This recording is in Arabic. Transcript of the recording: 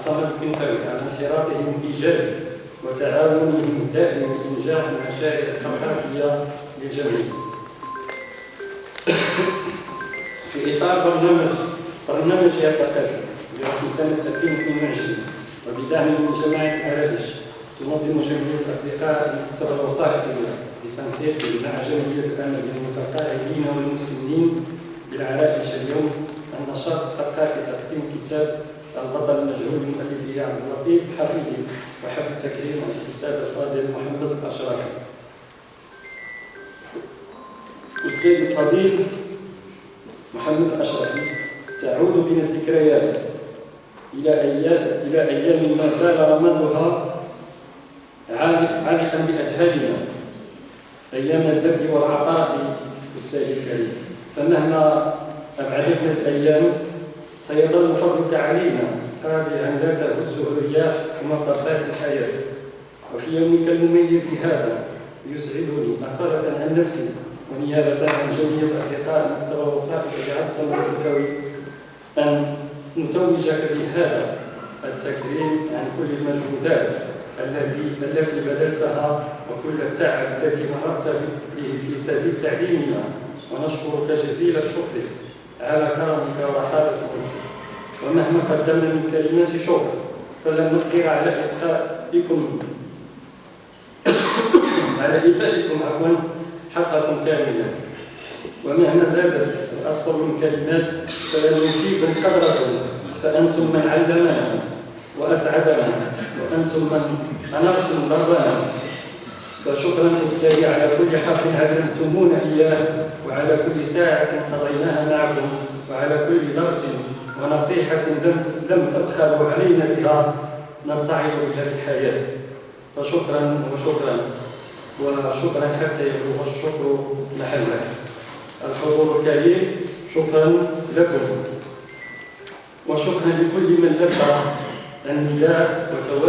الصمد فوي على انخراطهم الإيجابي وتعاونهم الدائم لإنجاح المشاريع الثقافية للجميع. في إطار برنامج برنامجها الثقافي لرسم سنة 2022 وبدعم من جماعة الأرادش تنظم جمعية الأصدقاء المكتبة الوثائقية لتنسيق مع جمعية الأمل للمتقاعدين والمسنين بالعرائش اليوم النشاط الثقافي تقديم كتاب البطل المجهول لمؤلفه عبد اللطيف حفيدي وحفل تكريم الأستاذ الفاضل محمد الاشرفي. أستاذ الفضيل محمد الاشرفي تعود بنا الذكريات إلى أيام إلى أيام ما زال رمادها عالقا بأذهاننا أيام البذل والعطاء بالسائل الكريم فمهما أبعدتنا الأيام سيظل فضلك علينا قابلا لا تهزه الرياح ومطبات الحياة. وفي يومك المميز هذا يسعدني أصالة عن نفسي ونيابة عن جميع أصدقاء المكتبة الوثائق بعد سمر الكوي أن نتوجك بهذا التكريم عن كل المجهودات الذي التي بذلتها وكل التعب الذي مررت به في سبيل تعليمنا. ونشكرك جزيل الشكر على كرمك ورحابة نفسك ومهما قدمنا من كلمات شكر فلن نقدر على إفائكم على إفائكم عفوا حقكم كاملا. ومهما زادت الأسطر من كلمات فلن نفيكم قدركم فأنتم من علمنا وأسعدنا وأنتم من أنرتم ضربنا. فشكرا أستاذي على كل حق علمتمونا إياه وعلى كل ساعة قضيناها معكم وعلى كل درس ونصيحة لم تبخلوا علينا بها نتعظ بها في الحياة. فشكرا وشكرا وشكرا حتى يبلغ الشكر محله الحضور الكريم شكرا لكم. وشكرا لكل من لبى النداء وتواجد